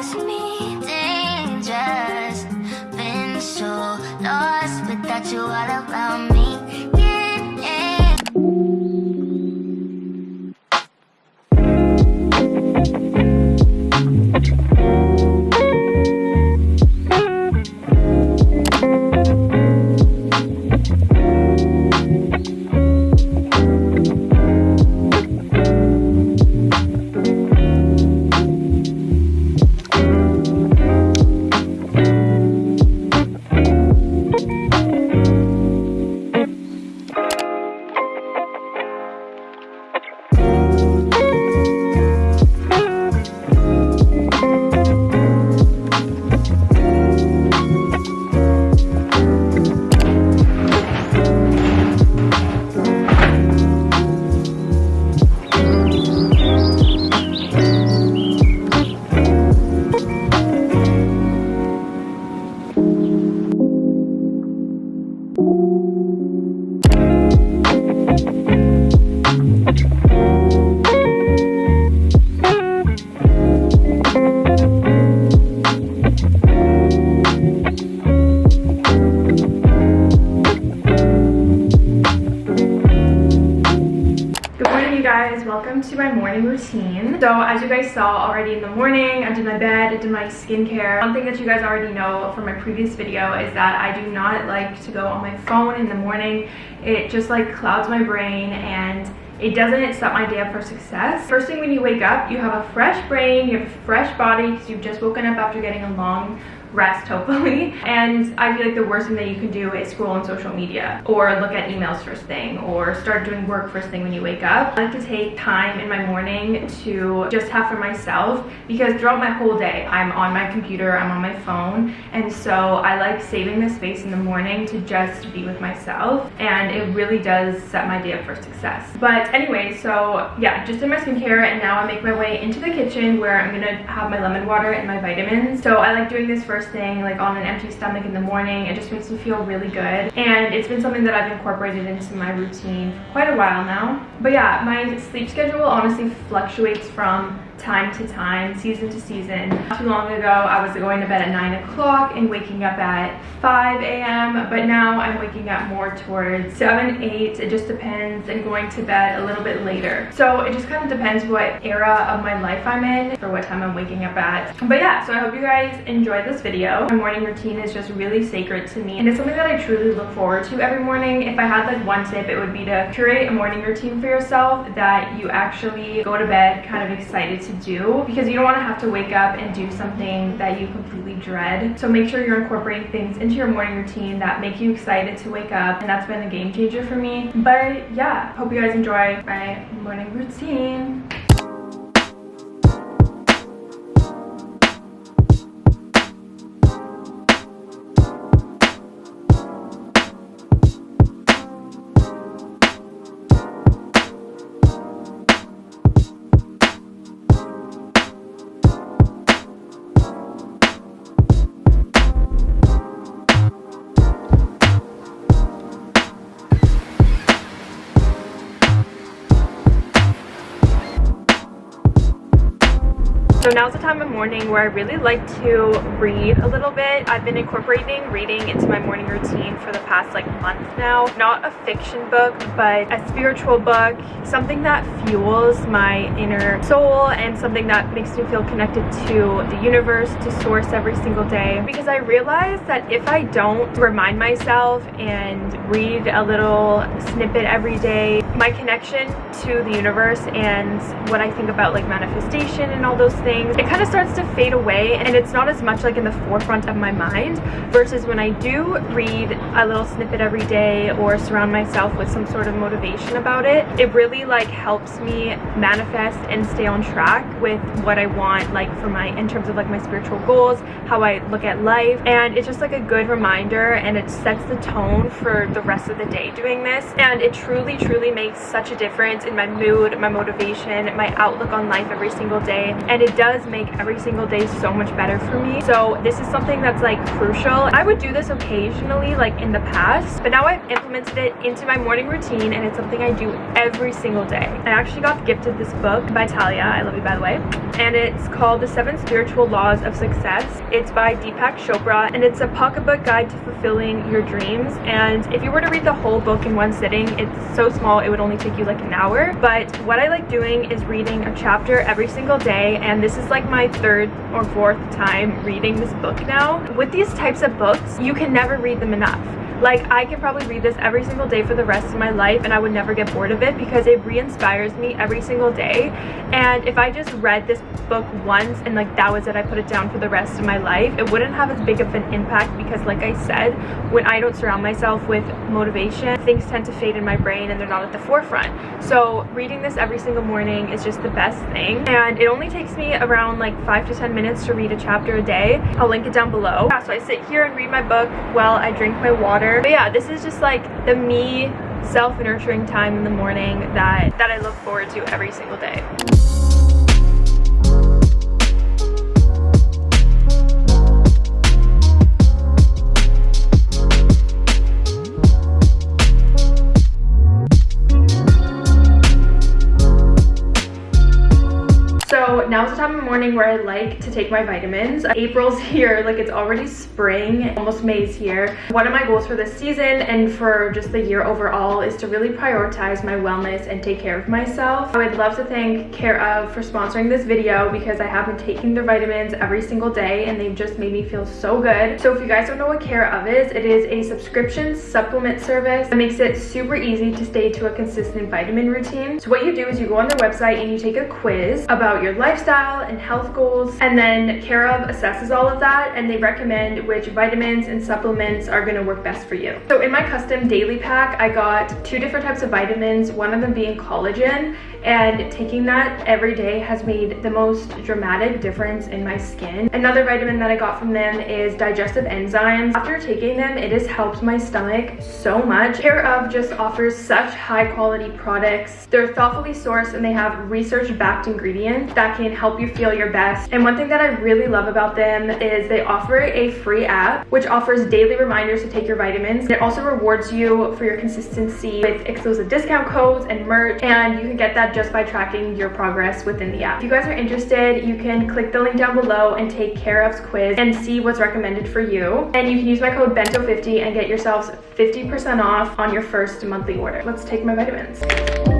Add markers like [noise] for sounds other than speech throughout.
against me, Welcome to my morning routine. So as you guys saw already in the morning, I did my bed, I did my skincare. One thing that you guys already know from my previous video is that I do not like to go on my phone in the morning. It just like clouds my brain and it doesn't set my day up for success. First thing when you wake up, you have a fresh brain, you have a fresh body because you've just woken up after getting a long rest hopefully. And i feel like the worst thing that you can do is scroll on social media or look at emails first thing or start doing work first thing when you wake up. I like to take time in my morning to just have for myself because throughout my whole day i'm on my computer i'm on my phone. And so i like saving the space in the morning to just be with myself. And it really does set my day up for success. But anyway so yeah just did my skincare and now i make my way into the kitchen where i'm gonna have my lemon water and my vitamins. So i like doing this first thing like on an empty stomach in the morning it just makes me feel really good. And it's been something that i've incorporated into my routine for quite a while now. But yeah my sleep schedule honestly fluctuates from time to time, season to season. Not too long ago, I was going to bed at 9 o'clock and waking up at 5 a.m. But now I'm waking up more towards 7, 8. It just depends and going to bed a little bit later. So it just kind of depends what era of my life I'm in for what time I'm waking up at. But yeah, so I hope you guys enjoyed this video. My morning routine is just really sacred to me and it's something that I truly look forward to every morning. If I had like one tip, it would be to curate a morning routine for yourself that you actually go to bed kind of excited to do because you don't want to have to wake up and do something that you completely dread. So make sure you're incorporating things into your morning routine that make you excited to wake up and that's been a game changer for me. But yeah, hope you guys enjoy my morning routine. Now's the time of morning where I really like to read a little bit. I've been incorporating reading into my morning routine for the past like month now. Not a fiction book, but a spiritual book, something that fuels my inner soul and something that makes me feel connected to the universe, to source every single day. Because I realize that if I don't remind myself and read a little snippet every day, my connection to the universe and what I think about like manifestation and all those things things, it kind of starts to fade away and it's not as much like in the forefront of my mind versus when I do read a little snippet every day or surround myself with some sort of motivation about it, it really like helps me manifest and stay on track with what I want like for my, in terms of like my spiritual goals, how I look at life. And it's just like a good reminder and it sets the tone for the rest of the day doing this. And it truly truly makes such a difference in my mood, my motivation, my outlook on life every single day. And it does does make every single day so much better for me. So this is something that's like crucial. I would do this occasionally like in the past, but now I've implemented it into my morning routine and it's something I do every single day. I actually got gifted this book by Talia, I love you by the way, and it's called The Seven Spiritual Laws of Success. It's by Deepak Chopra and it's a pocketbook guide to fulfilling your dreams. And if you were to read the whole book in one sitting, it's so small it would only take you like an hour. But what I like doing is reading a chapter every single day and this is like my third or fourth time reading this book now. With these types of books, you can never read them enough. Like I can probably read this every single day for the rest of my life and I would never get bored of it because it re-inspires me every single day. And if I just read this book once and like that was it, I put it down for the rest of my life, it wouldn't have as big of an impact because like I said, when I don't surround myself with motivation, things tend to fade in my brain and they're not at the forefront. So reading this every single morning is just the best thing. And it only takes me around like five to 10 minutes to read a chapter a day. I'll link it down below. Yeah, so I sit here and read my book while I drink my water but yeah, this is just like the me self-nurturing time in the morning that, that I look forward to every single day. Morning where I like to take my vitamins. April's [laughs] here, like it's already spring, almost May's here. One of my goals for this season and for just the year overall is to really prioritize my wellness and take care of myself. I would love to thank Care of for sponsoring this video because I have been taking their vitamins every single day and they've just made me feel so good. So if you guys don't know what Care of is, it is a subscription supplement service that makes it super easy to stay to a consistent vitamin routine. So what you do is you go on their website and you take a quiz about your lifestyle lifestyle and health goals. And then Care of assesses all of that and they recommend which vitamins and supplements are gonna work best for you. So in my custom daily pack, I got two different types of vitamins, one of them being collagen and taking that every day has made the most dramatic difference in my skin. Another vitamin that I got from them is digestive enzymes. After taking them, it has helped my stomach so much. Care of just offers such high quality products. They're thoughtfully sourced and they have research backed ingredients that can help you feel your best. And one thing that I really love about them is they offer a free app which offers daily reminders to take your vitamins. It also rewards you for your consistency with exclusive discount codes and merch and you can get that just by tracking your progress within the app. If you guys are interested, you can click the link down below and take Care of's quiz and see what's recommended for you. And you can use my code BENTO50 and get yourselves 50% off on your first monthly order. Let's take my vitamins.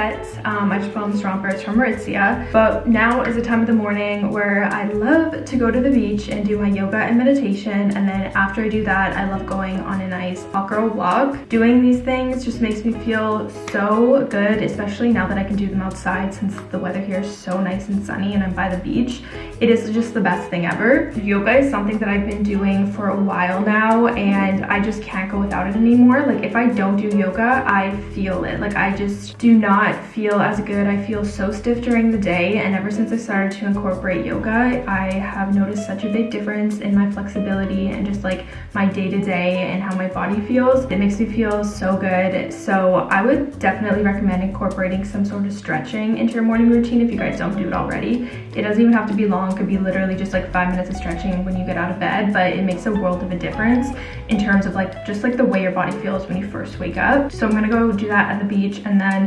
Um, I just put on. It's from Aritzia. But now is the time of the morning where I love to go to the beach and do my yoga and meditation. And then after I do that, I love going on a nice hot girl walk. Doing these things just makes me feel so good, especially now that I can do them outside since the weather here is so nice and sunny and I'm by the beach. It is just the best thing ever. Yoga is something that I've been doing for a while now and I just can't go without it anymore. Like if I don't do yoga, I feel it. Like I just do not feel as good. I feel so stiff during the day and ever since I started to incorporate yoga, I have noticed such a big difference in my flexibility and just like my day-to-day -day and how my body feels. It makes me feel so good. So I would definitely recommend incorporating some sort of stretching into your morning routine if you guys don't do it already. It doesn't even have to be long. It could be literally just like five minutes of stretching when you get out of bed, but it makes a world of a difference in terms of like just like the way your body feels when you first wake up. So I'm gonna go do that at the beach and then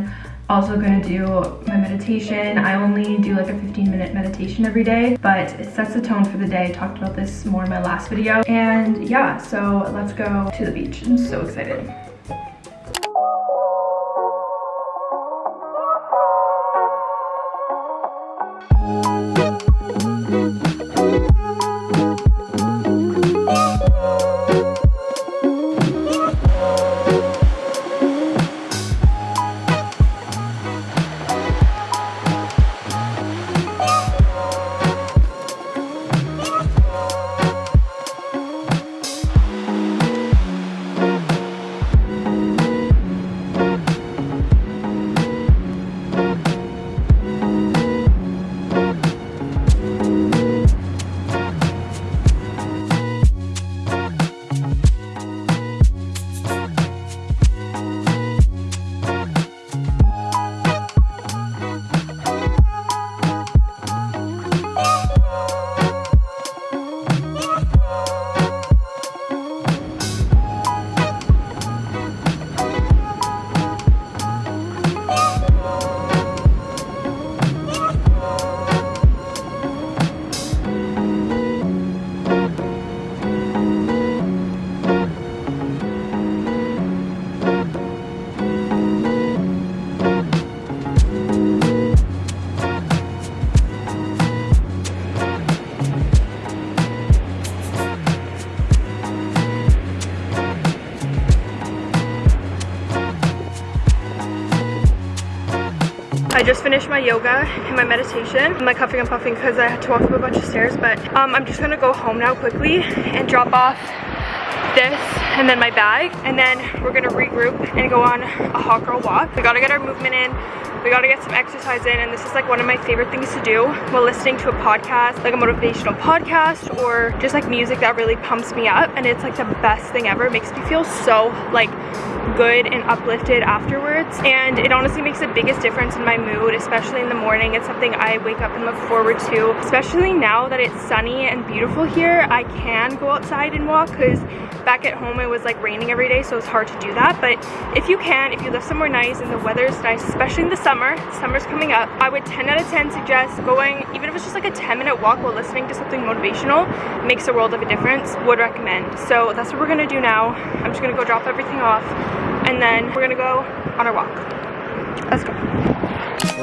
also gonna do my meditation. I only do like a 15 minute meditation every day, but it sets the tone for the day. I talked about this more in my last video. And yeah, so let's go to the beach. I'm so excited. I just finished my yoga and my meditation. I'm like huffing and puffing because I had to walk up a bunch of stairs, but um, I'm just gonna go home now quickly and drop off this and then my bag and then we're gonna regroup and go on a hot girl walk. We gotta get our movement in we gotta get some exercise in and this is like one of my favorite things to do while listening to a podcast like a motivational podcast or just like music that really pumps me up and it's like the best thing ever. It makes me feel so like good and uplifted afterwards and it honestly makes the biggest difference in my mood especially in the morning. It's something I wake up and look forward to. Especially now that it's sunny and beautiful here I can go outside and walk because back at home it was like raining every day so it's hard to do that. But if you can if you live somewhere nice and the weather is nice especially in the summer summer's coming up I would 10 out of 10 suggest going even if it's just like a 10 minute walk while listening to something motivational makes a world of a difference would recommend so that's what we're gonna do now I'm just gonna go drop everything off and then we're gonna go on our walk. Let's go.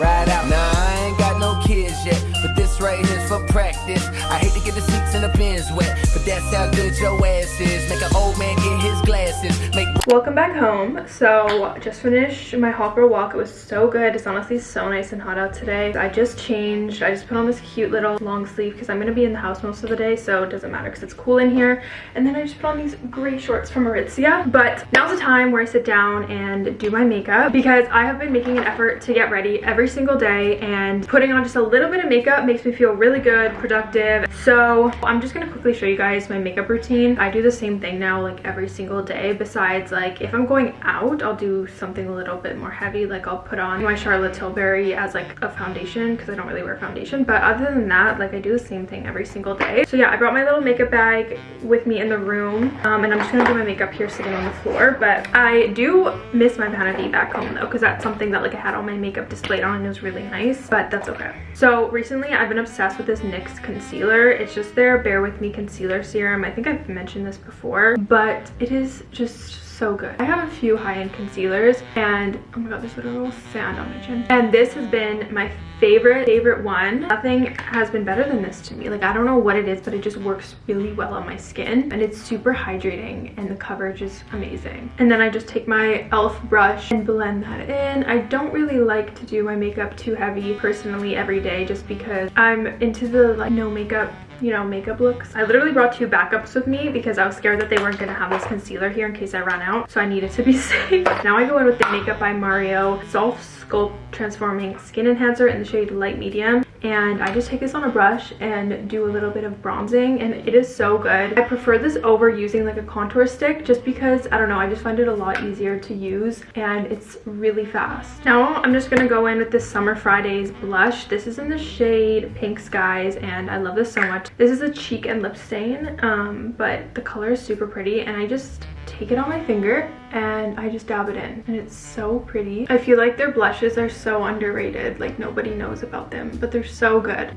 Ride out. I ain't got no kids yet, but this right here's for practice. I hate to get the seats in the bins wet, but that's how good your ass is. Make an old man get his glasses. Make Welcome back home. So just finished my hot girl walk. It was so good. It's honestly so nice and hot out today. I just changed. I just put on this cute little long sleeve because I'm going to be in the house most of the day. So it doesn't matter because it's cool in here. And then I just put on these gray shorts from Aritzia. But now's the time where I sit down and do my makeup because I have been making an effort to get ready every single day. And putting on just a little bit of makeup makes me feel really good, productive. So I'm just to quickly show you guys my makeup routine. I do the same thing now like every single day besides like if I'm going out I'll do something a little bit more heavy like I'll put on my Charlotte Tilbury as like a foundation because I don't really wear foundation but other than that like I do the same thing every single day so yeah I brought my little makeup bag with me in the room um, and I'm just gonna do my makeup here sitting on the floor but I do miss my vanity back home though because that's something that like I had all my makeup displayed on and it was really nice but that's okay so recently I've been obsessed with this NYX concealer. It's just their Bare With Me concealer serum. I think I've mentioned this before but it is just so good. I have a few high-end concealers and oh my god, there's literal sand on my chin. And this has been my favorite, favorite one. Nothing has been better than this to me. Like, I don't know what it is, but it just works really well on my skin. And it's super hydrating and the coverage is amazing. And then I just take my e.l.f. brush and blend that in. I don't really like to do my makeup too heavy personally every day just because I'm into the like no makeup you know, makeup looks. I literally brought two backups with me because I was scared that they weren't gonna have this concealer here in case I ran out. So I needed to be [laughs] safe. now I go in with the Makeup by Mario Soft Sculpt Transforming Skin Enhancer in the shade Light Medium. And I just take this on a brush and do a little bit of bronzing and it is so good. I prefer this over using like a contour stick just because, I don't know, I just find it a lot easier to use and it's really fast. Now I'm just gonna go in with this Summer Fridays blush. This is in the shade Pink Skies and I love this so much. This is a cheek and lip stain, um, but the color is super pretty and I just take it on my finger and I just dab it in and it's so pretty. I feel like their blushes are so underrated like nobody knows about them but they're so good.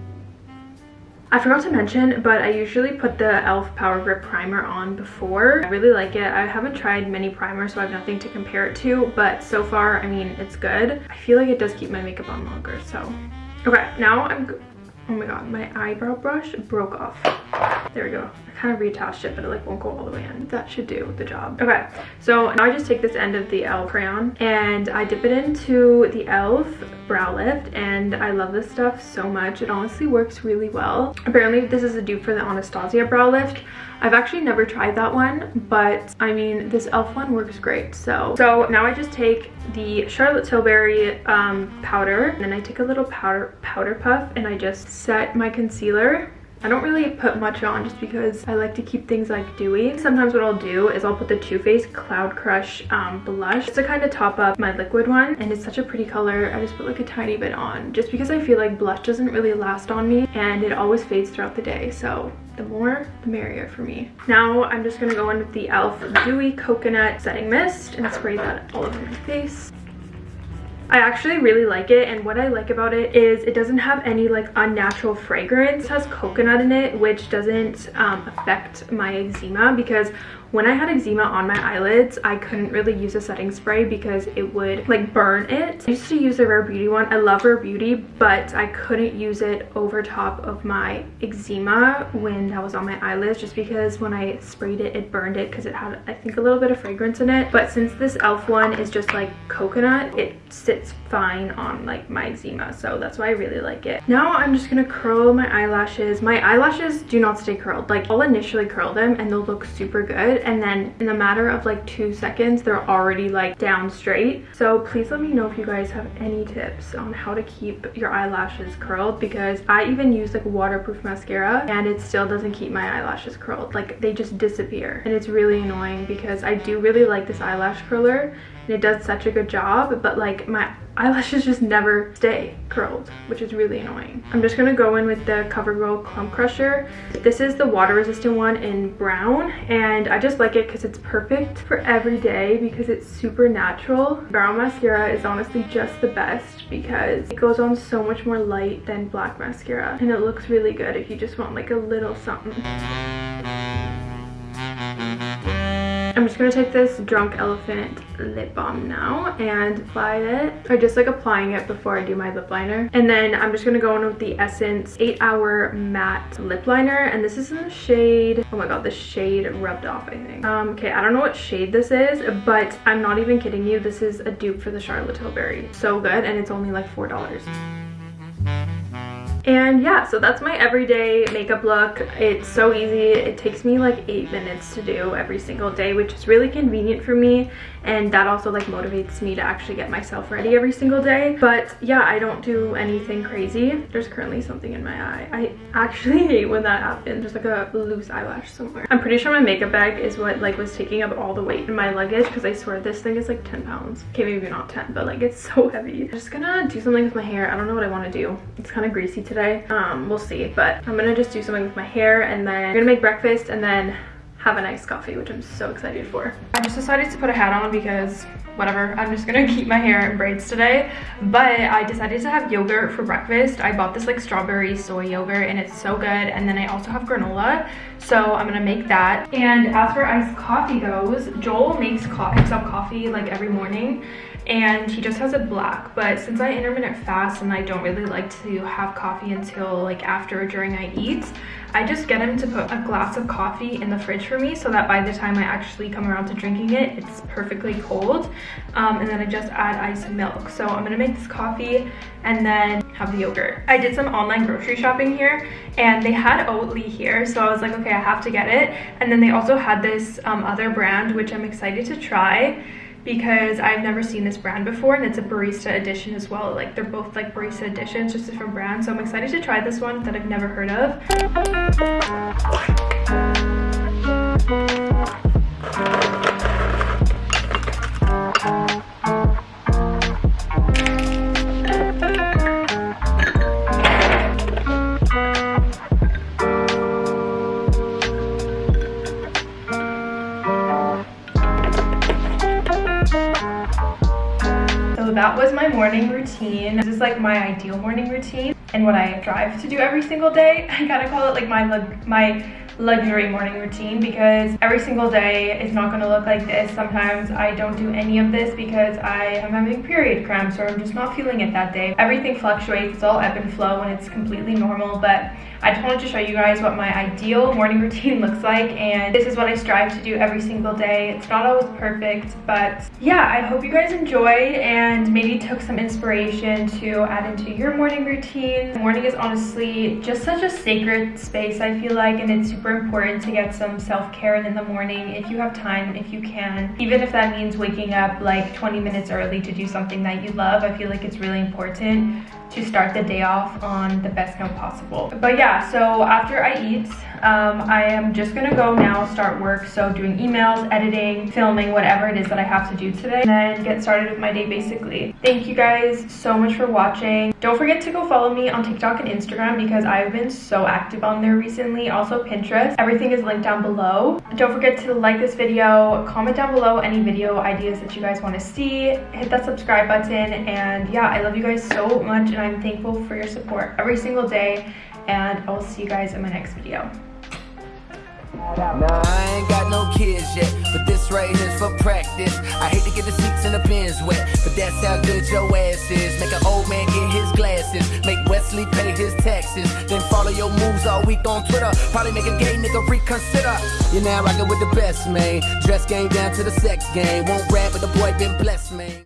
I forgot to mention, but I usually put the e.l.f. Power Grip Primer on before. I really like it. I haven't tried many primers, so I have nothing to compare it to, but so far, I mean, it's good. I feel like it does keep my makeup on longer, so. Okay, now I'm Oh my god, my eyebrow brush broke off. There we go. I kind of reattached it, but it like won't go all the way in. That should do the job. Okay, so now I just take this end of the e.l.f. crayon and I dip it into the e.l.f. brow lift and I love this stuff so much. It honestly works really well. Apparently this is a dupe for the Anastasia brow lift. I've actually never tried that one, but I mean, this e.l.f. one works great. So, so now I just take the Charlotte Tilbury um, powder, and then I take a little powder, powder puff and I just set my concealer I don't really put much on just because I like to keep things like dewy. Sometimes what I'll do is I'll put the Too Faced Cloud Crush um, blush to kind of top up my liquid one. And it's such a pretty color. I just put like a tiny bit on just because I feel like blush doesn't really last on me and it always fades throughout the day. So the more the merrier for me now i'm just gonna go in with the elf dewy coconut setting mist and spray that all over my face I actually really like it and what I like about it is it doesn't have any like unnatural fragrance. It has coconut in it which doesn't um, affect my eczema because when I had eczema on my eyelids, I couldn't really use a setting spray because it would like burn it. I used to use the Rare Beauty one. I love Rare Beauty, but I couldn't use it over top of my eczema when that was on my eyelids just because when I sprayed it, it burned it because it had, I think, a little bit of fragrance in it. But since this e.l.f. one is just like coconut, it sits fine on like my eczema so that's why I really like it. Now I'm just gonna curl my eyelashes. My eyelashes do not stay curled. Like I'll initially curl them and they'll look super good and then in a matter of like two seconds they're already like down straight. So please let me know if you guys have any tips on how to keep your eyelashes curled because I even use like waterproof mascara and it still doesn't keep my eyelashes curled. Like they just disappear and it's really annoying because I do really like this eyelash curler and it does such a good job but like my eyelashes just never stay curled which is really annoying i'm just gonna go in with the covergirl clump crusher this is the water resistant one in brown and i just like it because it's perfect for every day because it's super natural brown mascara is honestly just the best because it goes on so much more light than black mascara and it looks really good if you just want like a little something I'm just gonna take this Drunk Elephant lip balm now and apply it. I just like applying it before I do my lip liner. And then I'm just gonna go in with the Essence 8 Hour Matte Lip Liner. And this is in the shade, oh my god, the shade rubbed off, I think. Um, okay, I don't know what shade this is, but I'm not even kidding you. This is a dupe for the Charlotte Tilbury. So good, and it's only like $4. And yeah, so that's my everyday makeup look. It's so easy. It takes me like eight minutes to do every single day, which is really convenient for me and that also like motivates me to actually get myself ready every single day. But yeah i don't do anything crazy. There's currently something in my eye. I actually [laughs] hate when that happens. There's like a loose eyelash somewhere. I'm pretty sure my makeup bag is what like was taking up all the weight in my luggage because i swear this thing is like 10 pounds. Okay maybe not 10 but like it's [laughs] so heavy. I'm just gonna do something with my hair. I don't know what i want to do. It's kind of greasy today. Um we'll see. But i'm gonna just do something with my hair and then i'm gonna make breakfast and then have a nice coffee, which I'm so excited for. I just decided to put a hat on because whatever, I'm just gonna keep my hair in braids today. But I decided to have yogurt for breakfast. I bought this like strawberry soy yogurt and it's so good. And then I also have granola, so I'm gonna make that. And as for iced coffee goes, Joel makes co himself coffee like every morning and he just has it black but since i intermittent fast and i don't really like to have coffee until like after or during i eat I just get him to put a glass of coffee in the fridge for me so that by the time I actually come around to drinking it, it's perfectly cold. Um, and then I just add ice and milk. So I'm gonna make this coffee and then have the yogurt. I did some online grocery shopping here and they had Oatly here. So I was like, okay, I have to get it. And then they also had this um, other brand, which I'm excited to try because I've never seen this brand before and it's a barista edition as well. Like they're both like barista editions, just different brands. So I'm excited to try this one that I've never heard of. Morning routine. This is like my ideal morning routine and what I drive to do every single day. [laughs] I kind of call it like my my luxury morning routine because every single day is not going to look like this. Sometimes I don't do any of this because I am having period cramps or I'm just not feeling it that day. Everything fluctuates, it's all ebb and flow and it's completely normal but I just wanted to show you guys what my ideal morning [laughs] routine looks like and this is what I strive to do every single day. It's not always perfect but yeah I hope you guys enjoy and maybe took some inspiration to add into your morning routine. Morning is honestly just such a sacred space I feel like and it's super important to get some self-care in the morning if you have time, if you can. Even if that means waking up like 20 minutes early to do something that you love, I feel like it's really important to start the day off on the best note possible. But yeah, so after I eat, um, I am just gonna go now start work. So doing emails, editing, filming, whatever it is that I have to do today and then get started with my day basically. Thank you guys so much for watching. Don't forget to go follow me on TikTok and Instagram because I've been so active on there recently. Also Pinterest. Everything is linked down below. Don't forget to like this video, comment down below any video ideas that you guys want to see, hit that subscribe button and yeah, I love you guys so much and I'm thankful for your support every single day and I will see you guys in my next video. Nah, I ain't got no kids yet, but this right here's for practice. I hate to get the seats the bins wet, but that's how good your ass is. Make an old man get his glasses, make Wesley pay his taxes, then follow your moves all week on Twitter. Probably make a gay nigga reconsider. You're now with the best, man. Dress game down to the sex game. Won't rap, but the boy been blessed, man.